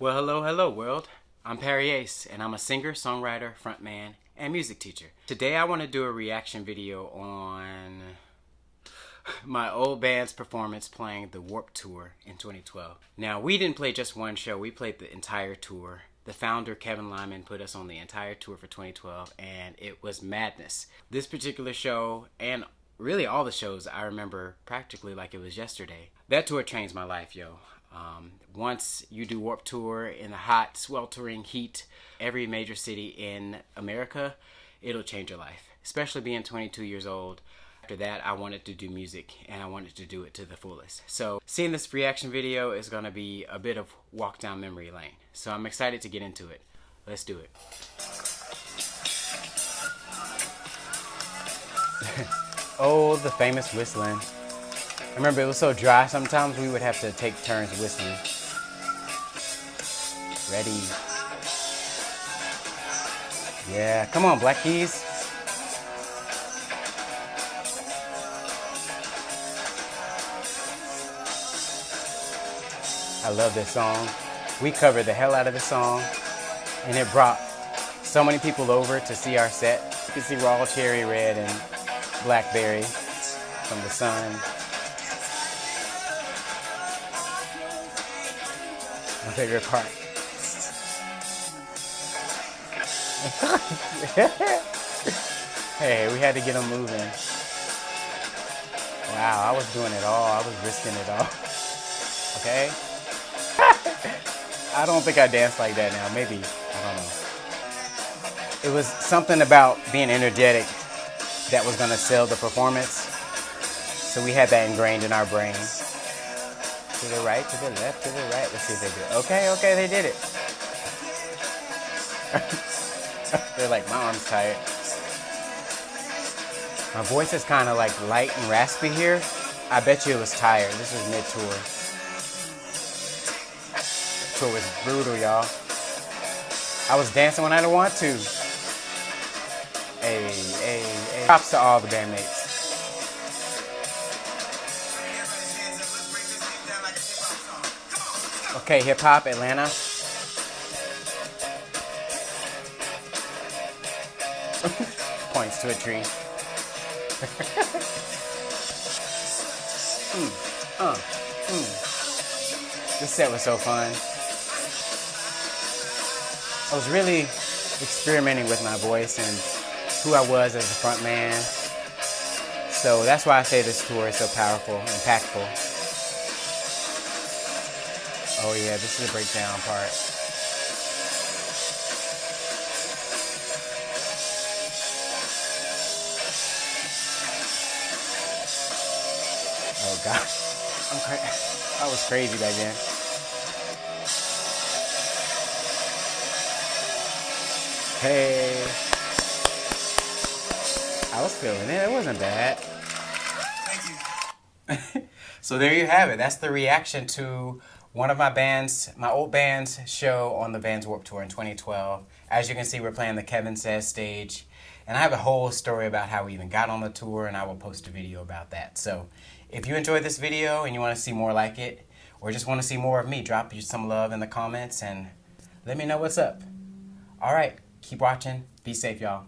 Well, hello, hello, world. I'm Perry Ace, and I'm a singer, songwriter, frontman, and music teacher. Today, I want to do a reaction video on my old band's performance playing the Warped Tour in 2012. Now, we didn't play just one show, we played the entire tour. The founder, Kevin Lyman, put us on the entire tour for 2012, and it was madness. This particular show, and really all the shows, I remember practically like it was yesterday. That tour changed my life, yo. Um, once you do Warped Tour in the hot, sweltering heat, every major city in America, it'll change your life. Especially being 22 years old. After that, I wanted to do music and I wanted to do it to the fullest. So seeing this reaction video is going to be a bit of walk down memory lane. So I'm excited to get into it. Let's do it. oh, the famous whistling. I remember it was so dry, sometimes we would have to take turns whistling. Ready. Yeah, come on, Black Keys. I love this song. We covered the hell out of the song, and it brought so many people over to see our set. You can see Raw Cherry Red and Blackberry from the sun. My favorite part. hey, we had to get them moving. Wow, I was doing it all. I was risking it all. Okay? I don't think I dance like that now. Maybe. I don't know. It was something about being energetic that was going to sell the performance. So we had that ingrained in our brain. To the right, to the left, to the right. Let's see if they do it. Okay, okay, they did it. They're like, my arm's tired. My voice is kind of like light and raspy here. I bet you it was tired. This was mid-tour. Tour was brutal, y'all. I was dancing when I didn't want to. Hey, hey, hey. Props to all the bandmates. Okay, hip hop, Atlanta. Points to a tree. mm, uh, mm. This set was so fun. I was really experimenting with my voice and who I was as a front man. So that's why I say this tour is so powerful, impactful. Oh yeah, this is the breakdown part. Oh gosh, I'm cra I was crazy back then. Hey, I was feeling it. It wasn't bad. Thank you. so there you have it. That's the reaction to one of my bands, my old band's show on the Vans Warped Tour in 2012. As you can see, we're playing the Kevin Says stage. And I have a whole story about how we even got on the tour, and I will post a video about that. So if you enjoyed this video and you want to see more like it, or just want to see more of me, drop you some love in the comments and let me know what's up. All right, keep watching. Be safe, y'all.